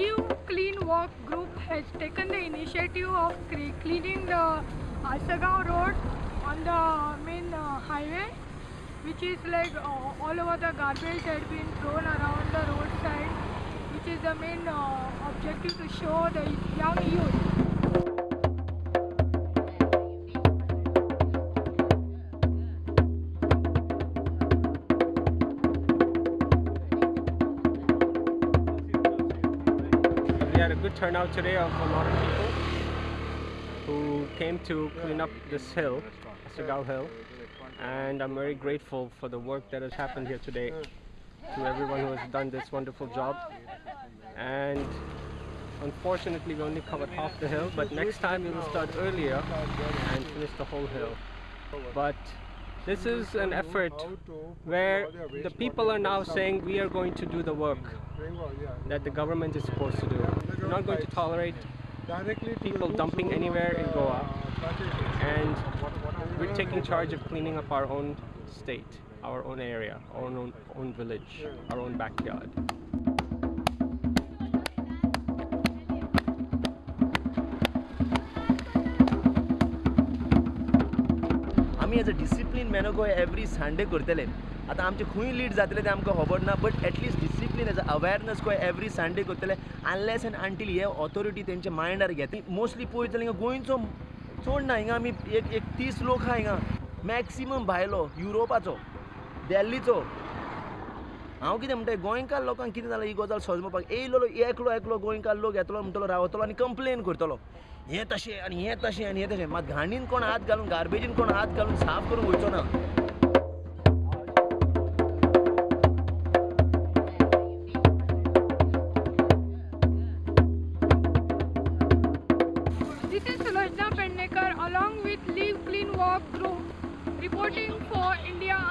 Live Clean Walk group has taken the initiative of cleaning the Asagaon road on the main uh, highway, which is like uh, all over the garbage had been thrown around the roadside, which is the main uh, objective to show the young youth We had a good turnout today of a lot of people who came to clean up this hill, Asagao Hill, and I'm very grateful for the work that has happened here today to everyone who has done this wonderful job. And unfortunately, we only covered half the hill, but next time we will start earlier and finish the whole hill. But this is an effort where the people are now saying we are going to do the work that the government is supposed to do. We're not going to tolerate people dumping anywhere in Goa, and we're taking charge of cleaning up our own state, our own area, our own, own village, our own backyard. आमी as a discipline man go every Sunday करतले. आतां आमचे खंय lead जातले ते आमकां खबर ना but at least discipline as a awareness गोय एवरी संडे करतले अनलेस एंड अंटील हे ऑथॉरिटी तेंच्या मायंडार घेता. मोस्टली पळयतले हिंगा गोंयचो चड ना हिंगा आमी एक एक तीस लोक आहा हिंगा. मॅक्सिमम भायलो युरोपाचो दिल्लीचो कितें म्हणटा गोंयकार लोकांक कितें जालां ही गजाल सजमपाक येयलो एकलो एकलो गोंयकार लोक कंप्लेन हें तशें आनी हें तशें आनी हें तशें. मात घाणीन कोण हात घालून गार्बेजीन कोण हात घालून साफ़ करून ना? Along with Live Clean Walk group, reporting for India.